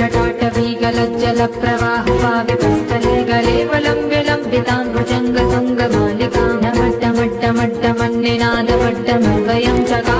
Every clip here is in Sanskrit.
टाटवीगलजलप्रवाहपाविपष्टे गले बलं विलम्बिताङ्गुजङ्गलिकान्डमड्डमण्डिनाथमड्डमवयं च का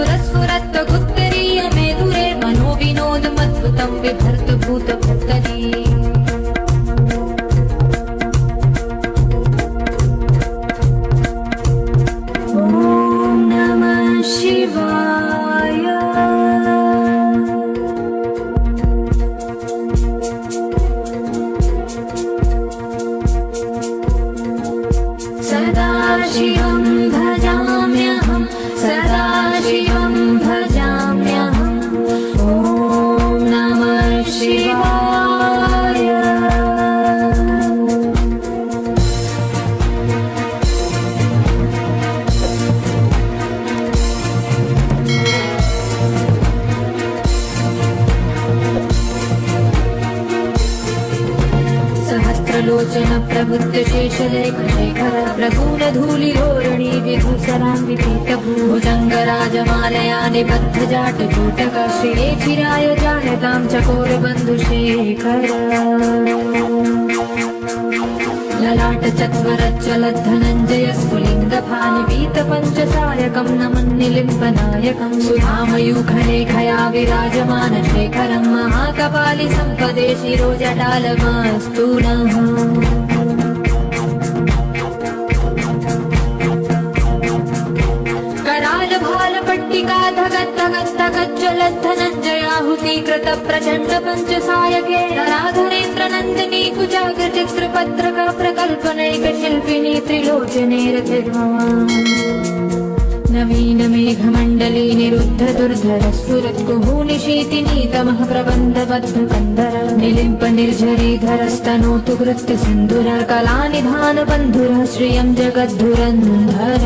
सहस्रलोचन प्रबुद्ध शेषलेखशेखर प्रगूढधूलिरोहिणी विभूसरान्वितीतभुजङ्गराजमालया निबद्धजाटकूटक श्रिये चिराय जायतां चकोरबन्धुशेखर ललाट चत्वरच्चलद्धनञ्जय स्फुलिङ्गफानिपीत पञ्चसायकं नमन्निलिम्बनायकं सुधामयूखलेखया विराजमान शेखरं महाकपालि सम्पदे शिरोजटालमास्तु नः भाल पट्टिका धगत् धगत् धगज्जलद्धनञ्जयाहुति कृत प्रचण्ड पञ्चसायके राधरेन्द्र नन्दिनी कुजाग्र चित्रपत्रक प्रकल्पनैक शिल्पिनी त्रिलोचने रथिर्मम नवीन मेघमण्डली निरुद्ध दुर्धर सुरत्कुहूनिशीतिनी तमः प्रबन्धबद्ध कन्धर निलिम्प निर्झरीधरस्तनोतु कृत्य सिन्धुर कलानिधान बन्धुरः श्रियं जगद्धुरन्धर